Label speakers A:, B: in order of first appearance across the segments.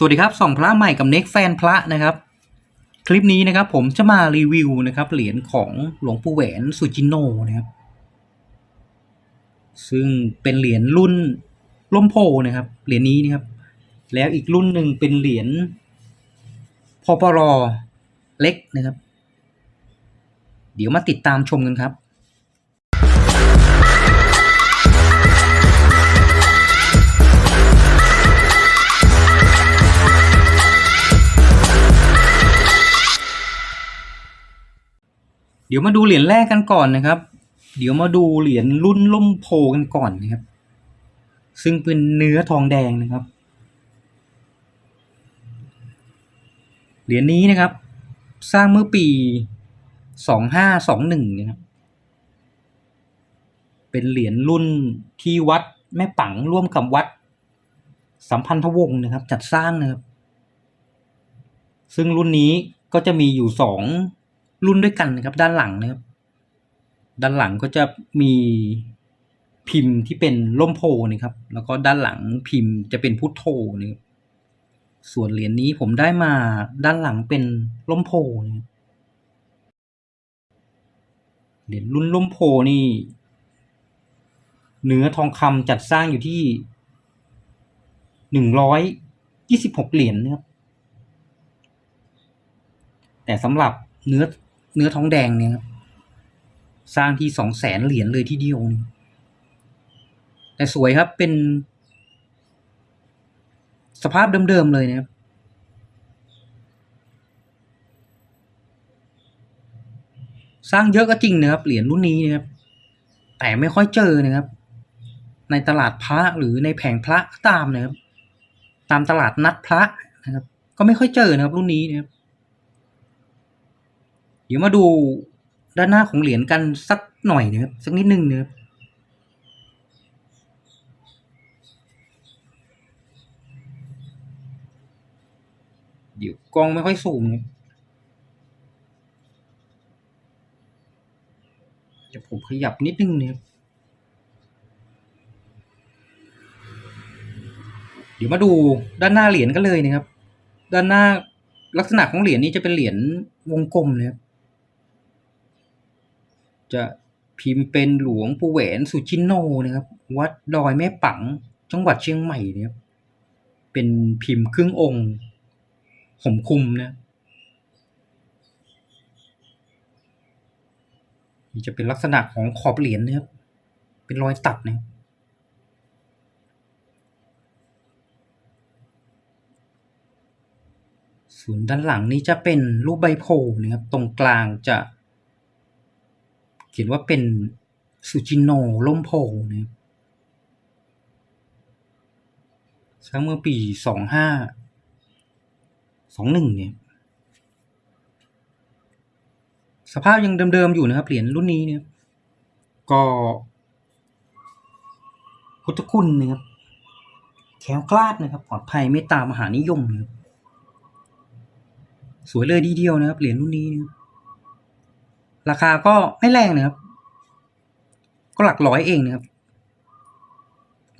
A: สวัสดีครับส่องพระใหม่กับเน็กแฟนพระนะครับ คลิปนี้นะครับผมจะมารีวิวนะครับ เหรียญของหลวงปู่แหวนสุจิโนนะครับ ซึ่งเป็นเหรียญรุ่นล่มโพนะครับ เหรียญนี้นะครับ แล้วอีกรุ่นหนึ่งเป็นเหรียญพอปรอเล็กนะครับ เดี๋ยวมาติดตามชมกันครับ เดี๋ยวมาดูเหรียญแรกกันก่อนนะครับ เดี๋ยวมาดูเหรียญรุ่นล่มโพกันก่อนนะครับ ซึ่งเป็นเนื้อทองแดงนะครับ เหรียญนี้นะครับ สร้างเมื่อปีสองห้าสองหนึ่งนะครับ เป็นเหรียญรุ่นที่วัดแม่ปังร่วมกับวัด สัมพันธวงศ์นะครับ จัดสร้างนะครับ ซึ่งรุ่นนี้ก็จะมีอยู่สอง รุ่นด้วยกันนะครับ ด้านหลังนะครับ ด้านหลังก็จะมีพิมพ์ที่เป็นล่มโพนะครับ แล้วก็ด้านหลังพิมพ์จะเป็นพุทโธนะครับส่วนเหรียญนี้ผมได้มาด้านหลังเป็นล่มโพนะครับเหรียญรุ่นล่มโพนี่เนื้อทองคำจัดสร้างอยู่ที่หนึ่งร้อยยี่สิบหกเหรียญนะครับ แต่สำหรับเนื้อ เนื้อทองแดงเนี่ยครับสร้างที่สองแสนเหรียญเลยที่เดียวนี่แต่สวยครับเป็นสภาพเดิมๆเลยนะครับ สร้างเยอะก็จริงนะครับ เหรียญรุ่นนี้นะครับ แต่ไม่ค่อยเจอนะครับ ในตลาดพระหรือในแผงพระตามนะครับ ตามตลาดนัดพระนะครับ ก็ไม่ค่อยเจอนะครับ รุ่นนี้นะครับ เดี๋ยวมาดูด้านหน้าของเหรียญกันสักหน่อยนะครับสักนิดนึงนะครับเดี๋ยวกล้องไม่ค่อยสูงนะครับเดี๋ยวผมขยับนิดนึงนะครับเดี๋ยวมาดูด้านหน้าเหรียญกันเลยนะครับ ด้านหน้าลักษณะของเหรียญนี้จะเป็นเหรียญวงกลมนะครับ จะพิมพ์เป็นหลวงปู่แหวนสุจินโนนะครับ วัดดอยแม่ปัง จังหวัดเชียงใหม่นะครับ เป็นพิมพ์ครึ่งองค์ห่มคุมนะนี่จะเป็นลักษณะของขอบเหรียญนะครับ เป็นรอยตัดนะส่วนด้านหลังนี้จะเป็นรูปใบโพธิ์นะครับ ตรงกลางจะ ขียนว่าเป็นสุจินโนล่มโพนะครับสร้างเมื่อปีสองห้าสองหนึ่งเนี่ย สภาพยังเดิมๆอยู่นะครับเหรียญรุ่นนี้เนี่ย ก็พุทธคุณนะครับแข็งกล้าดนะครับปลอดภัยไม่ตามมหานิยมนะครับสวยเลยดีเดียวนะครับเหรียญรุ่นนี้นะครับ ราคาก็ไม่แรงนะครับ ก็หลักร้อยเองนะครับ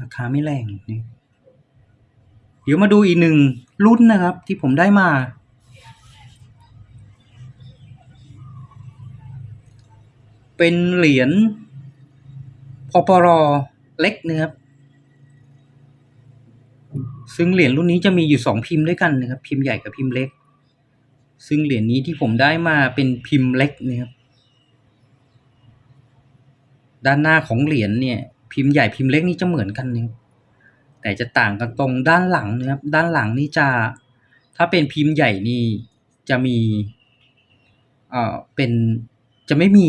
A: ราคาไม่แรงนี่เดี๋ยวมาดูอีกหนึ่งรุ่นนะครับ ที่ผมได้มา เป็นเหรียญพอปรอเล็กนะครับ ซึ่งเหรียญรุ่นนี้จะมีอยู่สองพิมพ์ด้วยกันนะครับ พิมพ์ใหญ่กับพิมพ์เล็ก ซึ่งเหรียญนี้ที่ผมได้มาเป็นพิมพ์เล็กนะครับ ด้านหน้าของเหรียญเนี่ย พิมพ์ใหญ่พิมพ์เล็กนี่จะเหมือนกันนะครับแต่จะต่างกันตรงด้านหลังนะครับ ด้านหลังนี่จะถ้าเป็นพิมพ์ใหญ่นี่จะมีเอ่อเป็นจะไม่มี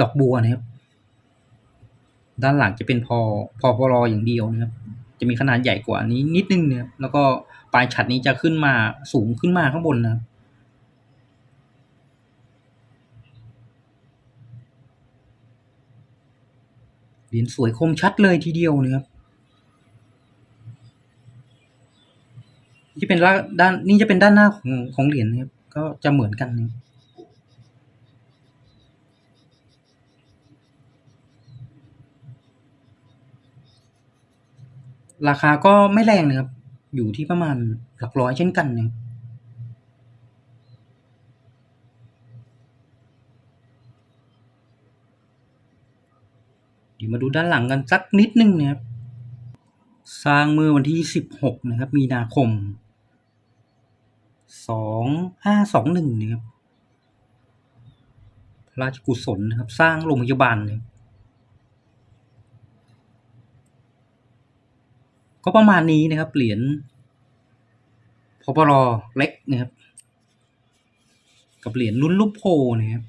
A: ดอกบัวนะครับ ด้านหลังจะเป็นพอพอพอรออย่างเดียวนะครับ จะมีขนาดใหญ่กว่านี้นิดนึงนะครับแล้วก็ปลายฉัดนี้จะขึ้นมาสูงขึ้นมาข้างบนนะครับ เหรียญสวยคมชัดเลยทีเดียวนะครับที่เป็นด้านนี่จะเป็นด้านหน้าของของเหรียญนะครับก็จะเหมือนกันนะราคาก็ไม่แรงนะครับ อยู่ที่ประมาณหลักร้อยเช่นกันนะครับ ดี๋ยวมาดูด้านหลังกันสักนิดนึงนะครับสร้างเมื่อวันที่ 16 นะครับ มีนาคม 2521นะครับพระราชกุศลนะครับ สร้างโรงพยาบาลนะครับก็ประมาณนี้นะครับ เหรียญพปรเล็กนะครับ กับเหรียญรุ่นลูกโพนะครับ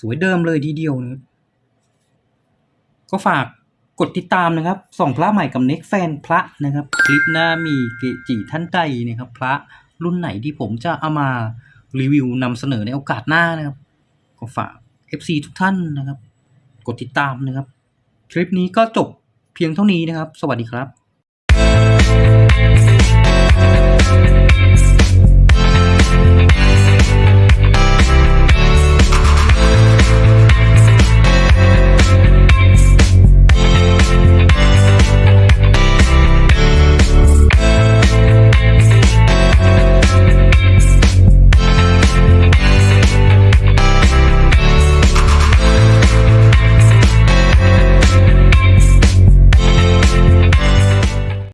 A: สวยเดิมเลยทีเดียวนะก็ฝากกดติดตามนะครับ ส่องพระใหม่กับเน็กแฟนพระนะครับ คลิปหน้ามีเกจิท่านใดนะครับ พระรุ่นไหนที่ผมจะเอามารีวิวนำเสนอในโอกาสหน้านะครับ ก็ฝาก FC ทุกท่านนะครับ กดติดตามนะครับ คลิปนี้ก็จบเพียงเท่านี้นะครับ สวัสดีครับ